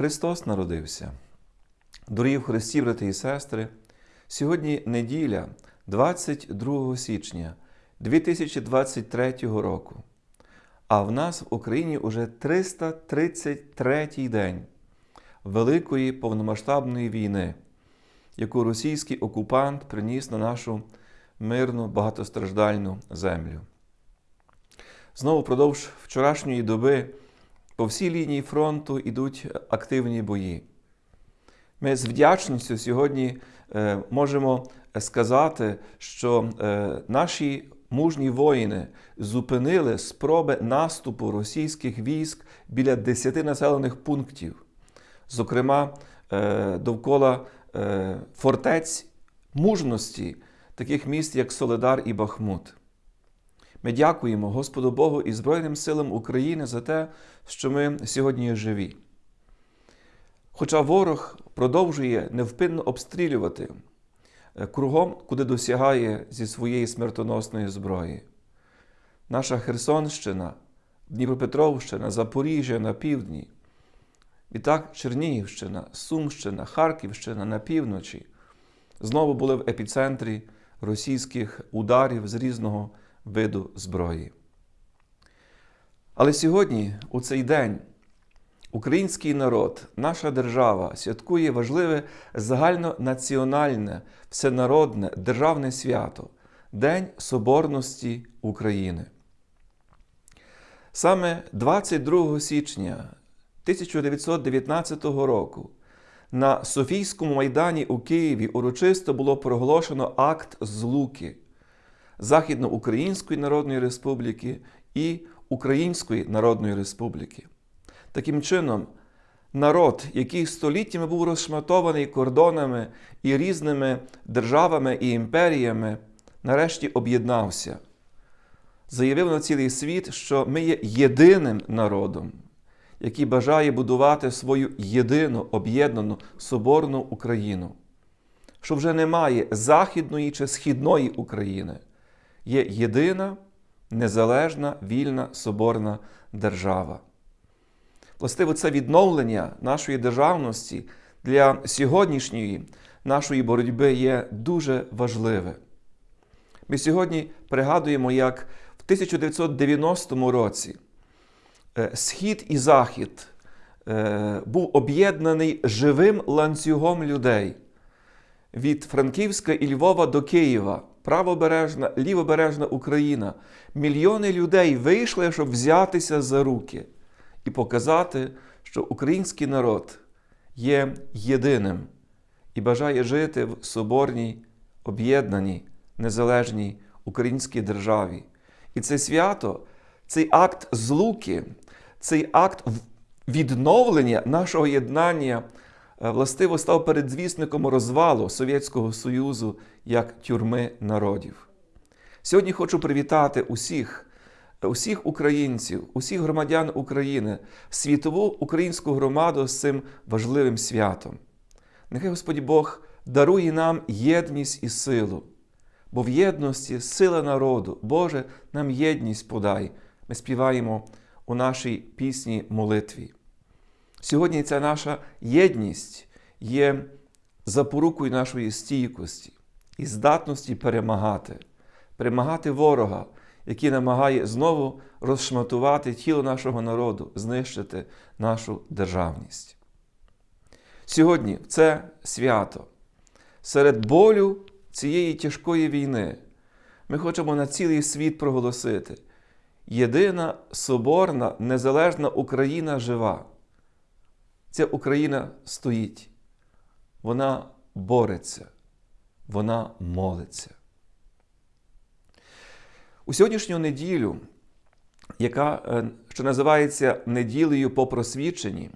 Христос народився. Дорогі в Христі, брати і сестри, сьогодні неділя, 22 січня 2023 року. А в нас в Україні уже 333 день Великої повномасштабної війни, яку російський окупант приніс на нашу мирну багатостраждальну землю. Знову впродовж вчорашньої доби по всій лінії фронту йдуть активні бої. Ми з вдячністю сьогодні е, можемо сказати, що е, наші мужні воїни зупинили спроби наступу російських військ біля 10 населених пунктів, зокрема е, довкола фортець мужності, таких міст, як Соледар і Бахмут. Ми дякуємо Господу Богу і Збройним силам України за те, що ми сьогодні живі. Хоча ворог продовжує невпинно обстрілювати кругом, куди досягає зі своєї смертоносної зброї. Наша Херсонщина, Дніпропетровщина, Запоріжжя на півдні, відтак Чернігівщина, Сумщина, Харківщина на півночі знову були в епіцентрі російських ударів з різного виду зброї. Але сьогодні, у цей день, український народ, наша держава святкує важливе загальнонаціональне, всенародне державне свято День Соборності України. Саме 22 січня 1919 року на Софійському майдані у Києві урочисто було проголошено акт злуки Західноукраїнської Народної Республіки і Української Народної Республіки. Таким чином, народ, який століттями був розшматований кордонами і різними державами і імперіями, нарешті об'єднався, заявив на цілий світ, що ми є єдиним народом, який бажає будувати свою єдину об'єднану соборну Україну, що вже немає Західної чи Східної України, є єдина незалежна, вільна соборна держава. Властиво, це відновлення нашої державності для сьогоднішньої нашої боротьби є дуже важливе. Ми сьогодні пригадуємо, як в 1990 році Схід і Захід був об'єднаний живим ланцюгом людей від Франківська і Львова до Києва, правобережна, лівобережна Україна. Мільйони людей вийшли, щоб взятися за руки і показати, що український народ є єдиним і бажає жити в соборній, об'єднаній, незалежній українській державі. І це свято, цей акт злуки, цей акт відновлення нашого єднання властиво став передзвісником розвалу Совєтського Союзу як тюрми народів. Сьогодні хочу привітати усіх усіх українців, усіх громадян України, світову українську громаду з цим важливим святом. Нехай Господь Бог дарує нам єдність і силу, бо в єдності сила народу, Боже, нам єдність подай. Ми співаємо у нашій пісні молитві. Сьогодні ця наша єдність є запорукою нашої стійкості і здатності перемагати, перемагати ворога який намагає знову розшматувати тіло нашого народу, знищити нашу державність. Сьогодні це свято, серед болю цієї тяжкої війни, ми хочемо на цілий світ проголосити: єдина соборна, незалежна Україна жива. Ця Україна стоїть, вона бореться, вона молиться. У сьогоднішню неділю, яка е, що називається неділею по просвідченні,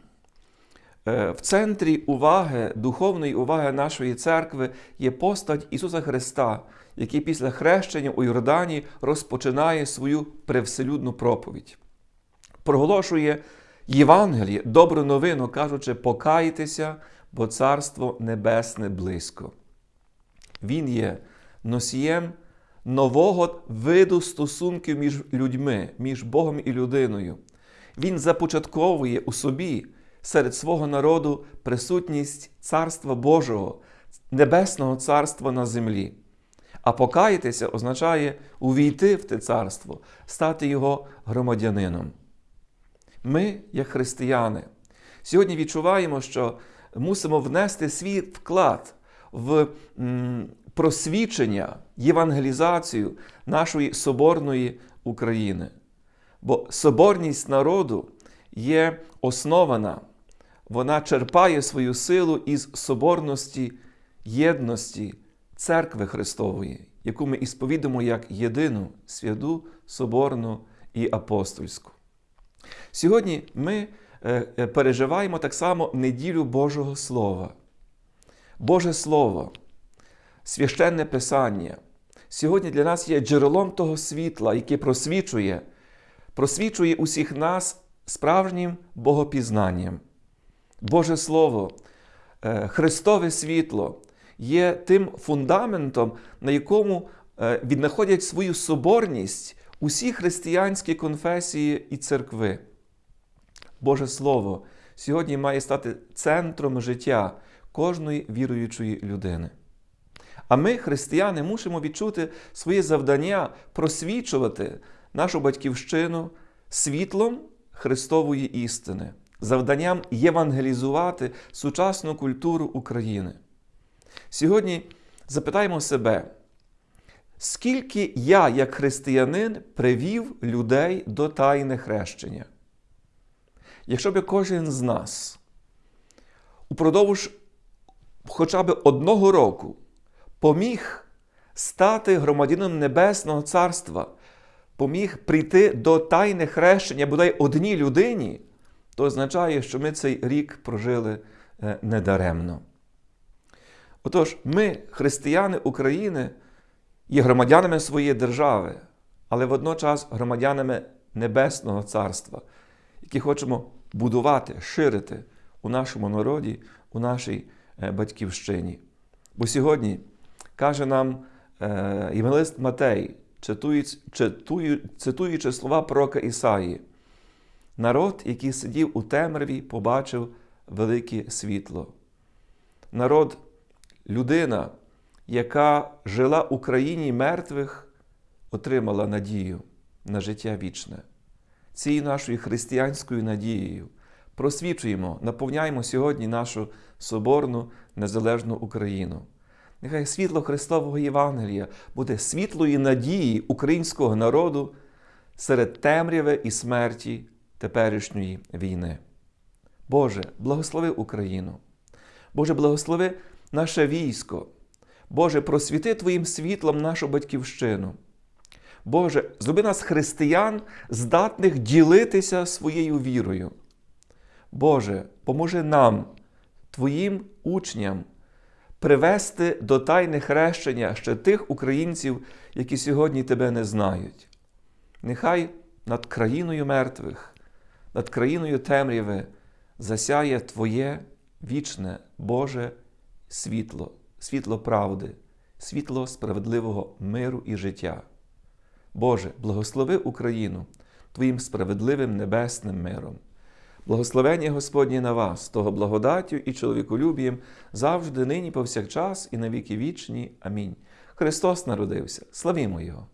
е, в центрі уваги, духовної уваги нашої церкви є постать Ісуса Христа, який після хрещення у Йордані розпочинає свою превселюдну проповідь. Проголошує Євангеліє, добру новину, кажучи, покайтеся, бо Царство Небесне близько. Він є носієм нового виду стосунків між людьми, між Богом і людиною. Він започатковує у собі серед свого народу присутність Царства Божого, Небесного Царства на землі. А покаятися означає увійти в те царство, стати його громадянином. Ми, як християни, сьогодні відчуваємо, що мусимо внести свій вклад в просвічення, євангелізацію нашої соборної України. Бо соборність народу є основана, вона черпає свою силу із соборності єдності Церкви Христової, яку ми ісповідуємо як єдину святу, соборну і апостольську. Сьогодні ми е, е, переживаємо так само неділю Божого Слова. Боже Слово, священне Писання. Сьогодні для нас є джерелом того світла, яке просвічує, просвічує усіх нас справжнім богопізнанням. Боже Слово, е, Христове світло є тим фундаментом, на якому віднаходять свою соборність усі християнські конфесії і церкви. Боже Слово сьогодні має стати центром життя кожної віруючої людини. А ми, християни, мусимо відчути своє завдання просвічувати нашу батьківщину світлом Христової істини, завданням євангелізувати сучасну культуру України. Сьогодні запитаємо себе, скільки я, як християнин, привів людей до тайне хрещення? Якщо б кожен з нас упродовж хоча б одного року поміг стати громадянином Небесного Царства, поміг прийти до тайне хрещення бодай одній людині, то означає, що ми цей рік прожили е, недаремно. Отож, ми, християни України, є громадянами своєї держави, але водночас громадянами Небесного Царства, які хочемо будувати, ширити у нашому народі, у нашій е, батьківщині. Бо сьогодні каже нам е, євангелист Матей, цитуючи, цитуючи слова пророка Ісаї, народ, який сидів у темряві, побачив велике світло. Народ, людина, яка жила у країні мертвих, отримала надію на життя вічне. Цією нашою християнською надією просвічуємо, наповняємо сьогодні нашу соборну незалежну Україну. Нехай світло Христового Євангелія буде світлої надії українського народу серед темряви і смерті теперішньої війни. Боже, благослови Україну. Боже, благослови наше військо. Боже, просвіти Твоїм світлом нашу батьківщину. Боже, зроби нас християн, здатних ділитися своєю вірою. Боже, поможи нам, Твоїм учням, привести до тайни хрещення ще тих українців, які сьогодні Тебе не знають. Нехай над країною мертвих, над країною темряви засяє Твоє вічне Боже світло, світло правди, світло справедливого миру і життя. Боже, благослови Україну Твоїм справедливим небесним миром. Благословення Господні на вас, того благодаттю і чоловіколюбієм завжди, нині, повсякчас, і на віки вічні. Амінь. Христос народився. Славімо Його!